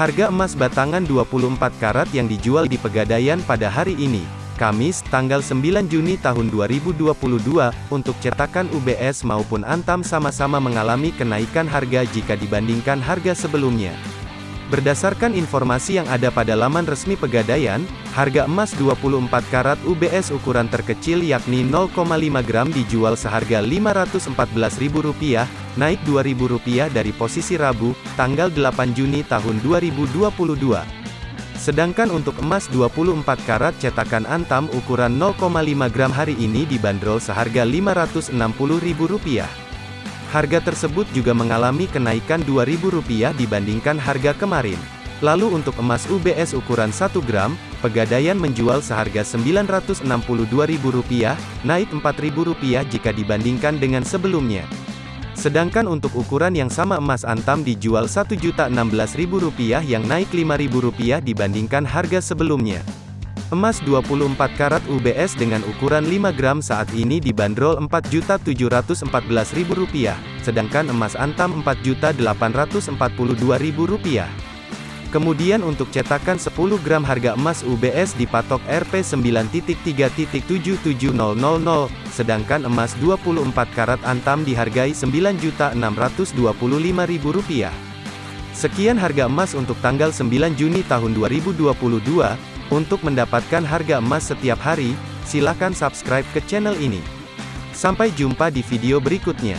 Harga emas batangan 24 karat yang dijual di Pegadaian pada hari ini, Kamis, tanggal 9 Juni tahun 2022, untuk cetakan UBS maupun Antam sama-sama mengalami kenaikan harga jika dibandingkan harga sebelumnya. Berdasarkan informasi yang ada pada laman resmi Pegadaian, harga emas 24 karat UBS ukuran terkecil yakni 0,5 gram dijual seharga Rp514.000, naik Rp2.000 dari posisi Rabu, tanggal 8 Juni tahun 2022. Sedangkan untuk emas 24 karat cetakan Antam ukuran 0,5 gram hari ini dibanderol seharga Rp560.000. Harga tersebut juga mengalami kenaikan Rp2.000 dibandingkan harga kemarin. Lalu untuk emas UBS ukuran 1 gram, Pegadaian menjual seharga Rp962.000, naik Rp4.000 jika dibandingkan dengan sebelumnya. Sedangkan untuk ukuran yang sama emas antam dijual Rp1.016.000 yang naik Rp5.000 dibandingkan harga sebelumnya. Emas 24 karat UBS dengan ukuran 5 gram saat ini dibanderol Rp4.714.000, sedangkan emas antam Rp4.842.000. Kemudian untuk cetakan 10 gram harga emas UBS dipatok Rp9.3.7700, sedangkan emas 24 karat antam dihargai Rp9.625.000. Sekian harga emas untuk tanggal 9 Juni tahun 2022. Untuk mendapatkan harga emas setiap hari, silakan subscribe ke channel ini. Sampai jumpa di video berikutnya.